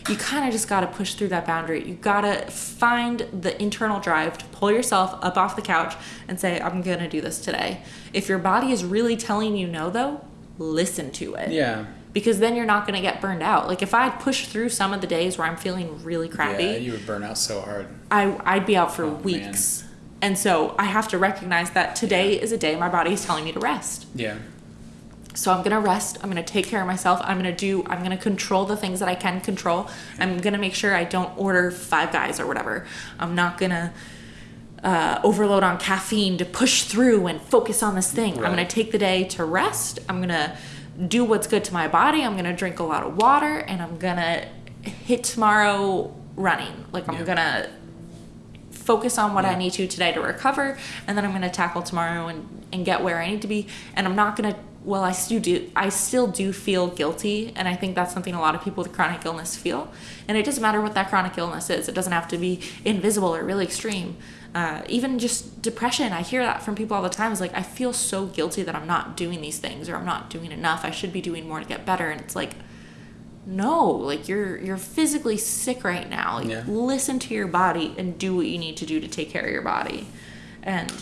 you kind of just got to push through that boundary. You got to find the internal drive to pull yourself up off the couch and say, I'm going to do this today. If your body is really telling you no, though, listen to it. Yeah. because then you're not going to get burned out. Like if I push through some of the days where I'm feeling really crappy, Yeah, you would burn out so hard. I I'd be out for Oh, weeks. And so I have to recognize that today is a day my body is telling me to rest. Yeah. So I'm gonna rest. I'm gonna take care of myself. I'm gonna do. I'm gonna control the things that I can control. I'm gonna make sure I don't order five guys or whatever. I'm not gonna uh, overload on caffeine to push through and focus on this thing. I'm gonna take the day to rest. I'm gonna do what's good to my body. I'm gonna drink a lot of water, and I'm gonna hit tomorrow running. Like I'm Yeah. gonna focus on what I need to today to recover, and then I'm gonna tackle tomorrow and, and get where I need to be. And I'm not gonna. Well, I still do. I still do feel guilty, and I think that's something a lot of people with chronic illness feel. And it doesn't matter what that chronic illness is. It doesn't have to be invisible or really extreme. Uh, even just depression, I hear that from people all the time. It's like I feel so guilty that I'm not doing these things or I'm not doing enough. I should be doing more to get better. And it's like, no like you're you're physically sick right now like Yeah. listen to your body and do what you need to do to take care of your body and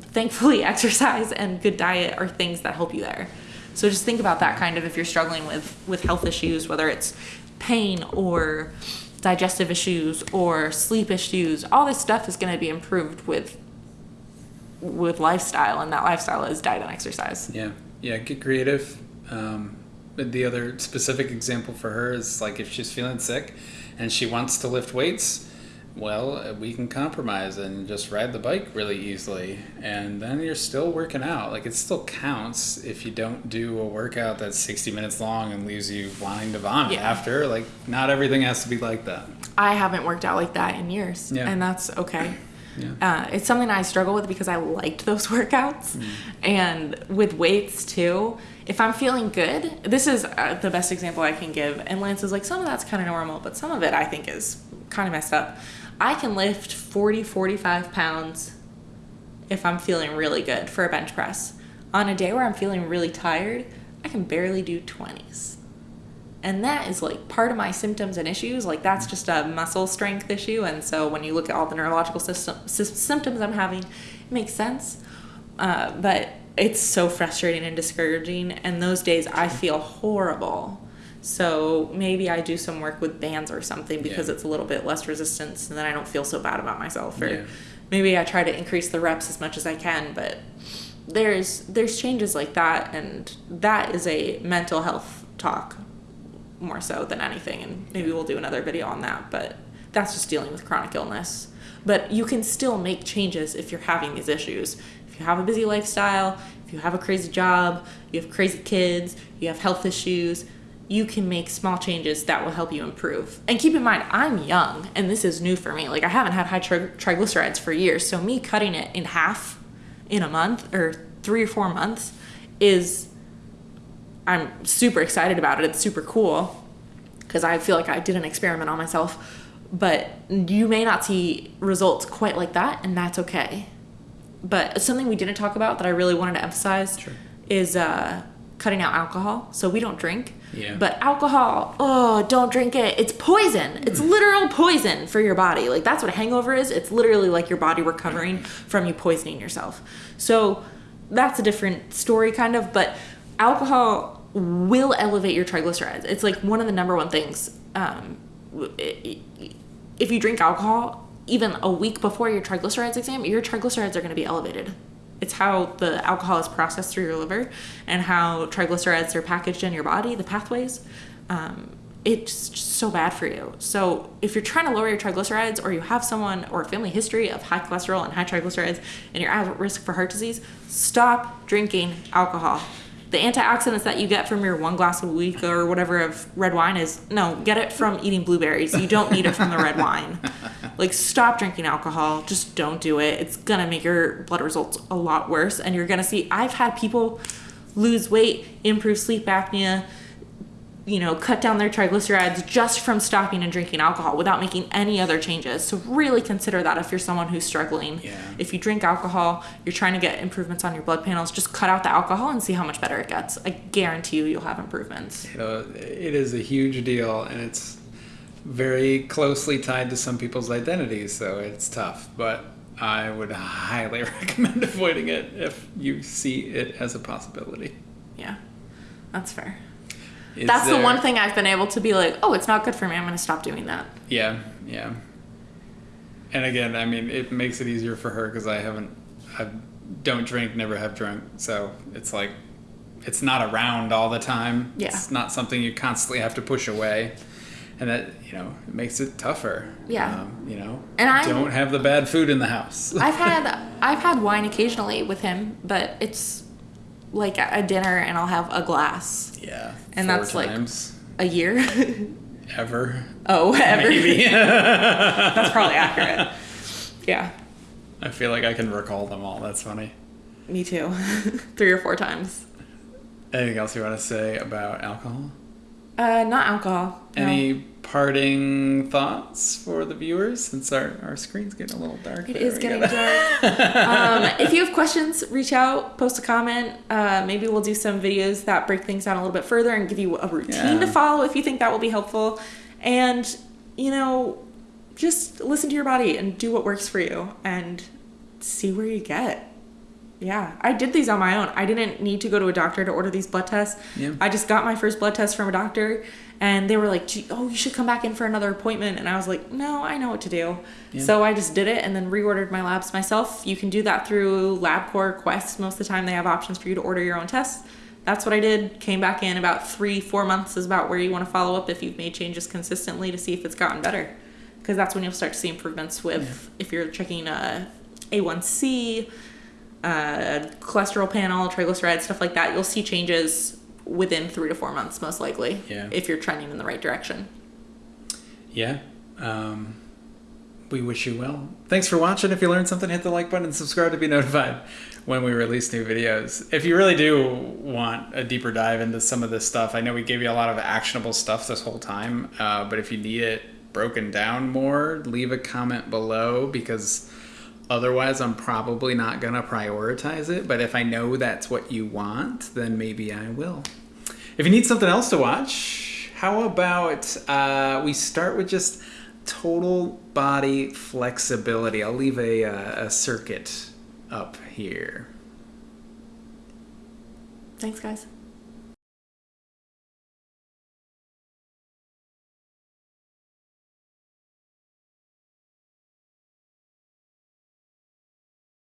thankfully exercise and good diet are things that help you there so just think about that kind of if you're struggling with with health issues whether it's pain or digestive issues or sleep issues all this stuff is going to be improved with with lifestyle and that lifestyle is diet and exercise Yeah, yeah. Get creative. Um, the other specific example for her is like if she's feeling sick and she wants to lift weights, well, uh, we can compromise and just ride the bike really easily, and then you're still working out. Like it still counts if you don't do a workout that's 60 minutes long and leaves you wanting to vomit Yeah. after. Like not everything has to be like that. I haven't worked out like that in years, Yeah. and that's okay. Yeah. Uh, it's something I struggle with because I liked those workouts, Mm. and with weights too. If I'm feeling good, this is uh, the best example I can give. And Lance is like, some of that's kind of normal, but some of it I think is kind of messed up. I can lift 40, 45 pounds if I'm feeling really good for a bench press. On a day where I'm feeling really tired, I can barely do 20s and that is like part of my symptoms and issues. Like that's just a muscle strength issue. And so when you look at all the neurological system, sy- symptoms i'm having it makes sense. Uh, but it's so frustrating and discouraging. And those days i feel horrible so maybe i do some work with bands or something because Yeah. it's a little bit less resistance and then i don't feel so bad about myself. Or Yeah. maybe i try to increase the reps as much as i can but there's there's changes like that and that is a mental health talk more so than anything. And maybe we'll do another video on that but that's just dealing with chronic illness. But you can still make changes if you're having these issues. If you have a busy lifestyle if you have a crazy job you have crazy kids you have health issues you can make small changes that will help you improve and keep in mind i'm young and this is new for me like i haven't had high tri- triglycerides for years so me cutting it in half in a month or three or four months is I'm super excited about it. It's super cool because I feel like I did an experiment on myself. But you may not see results quite like that, and that's okay. But something we didn't talk about that I really wanted to emphasize Sure. is uh, cutting out alcohol. So we don't drink. Yeah. But alcohol, oh, don't drink it. It's poison. It's literal poison for your body. Like that's what a hangover is. It's literally like your body recovering from you poisoning yourself. So that's a different story, kind of. But alcohol will elevate your triglycerides. It's like one of the number one things. Um, if you drink alcohol, even a week before your triglycerides exam, your triglycerides are going to be elevated. It's how the alcohol is processed through your liver and how triglycerides are packaged in your body, the pathways. Um, it's so bad for you. So if you're trying to lower your triglycerides or you have someone or a family history of high cholesterol and high triglycerides and you're at risk for heart disease, stop drinking alcohol. The antioxidants that you get from your one glass a week or whatever of red wine is no, get it from eating blueberries. You don't need it from the red wine. Like stop drinking alcohol. Just don't do it. It's gonna make your blood results a lot worse and you're gonna see I've had people lose weight, improve sleep apnea, you know, cut down their triglycerides just from stopping and drinking alcohol without making any other changes. So really consider that if you're someone who's struggling. Yeah. If you drink alcohol, you're trying to get improvements on your blood panels, just cut out the alcohol and see how much better it gets. I guarantee you you'll have improvements. You know, it is a huge deal, and it's very closely tied to some people's identities, so it's tough. But I would highly recommend avoiding it if you see it as a possibility. Yeah. That's fair. Is That's the one thing I've been able to be like, oh, it's not good for me. I'm going to stop doing that. Yeah, yeah. And again, I mean, it makes it easier for her because I haven't, I don't drink, never have drunk, so it's like, it's not around all the time. Yeah. It's not something you constantly have to push away, and that you know it makes it tougher. Yeah. Um, you know. And I'm- don't have the bad food in the house. I've had I've had wine occasionally with him, but it's like a dinner and I'll have a glass yeah. And four that's, like- times a year. ever. oh, ever. Maybe. That's probably accurate. Yeah, I feel like I can recall them all. That's funny. me too. Three or four times. Anything else you want to say about alcohol? Uh, not alcohol. no. Parting thoughts for the viewers since our, our screen's getting a little dark? It is getting gotta- dark. um, if you have questions, reach out, post a comment. Uh, maybe we'll do some videos that break things down a little bit further and give you a routine to follow if you think that will be helpful. And, you know, just listen to your body and do what works for you and see where you get. Yeah, I did these on my own. I didn't need to go to a doctor to order these blood tests. Yeah. I just got my first blood test from a doctor, and they were like, "Oh, you should come back in for another appointment." And I was like, "No, I know what to do." Yeah. So I just did it and then reordered my labs myself. You can do that through LabCorp Quest. Most of the time, they have options for you to order your own tests. That's what I did. Came back in about three, four months is about where you want to follow up if you've made changes consistently to see if it's gotten better, because that's when you'll start to see improvements with if you're checking uh, A1C, uh, cholesterol panel, triglycerides, stuff like that. You'll see changes within three to four months, most likely, Yeah. if you're trending in the right direction. Yeah. Um, we wish you well. Thanks for watching. If you learned something, hit the like button and subscribe to be notified when we release new videos. If you really do want a deeper dive into some of this stuff, I know we gave you a lot of actionable stuff this whole time, uh, but if you need it broken down more, leave a comment below because otherwise I'm probably not going to prioritize it. But if I know that's what you want, then maybe I will. If you need something else to watch, how about uh, we start with just total body flexibility? I'll leave a, uh, a circuit up here. Thanks, guys.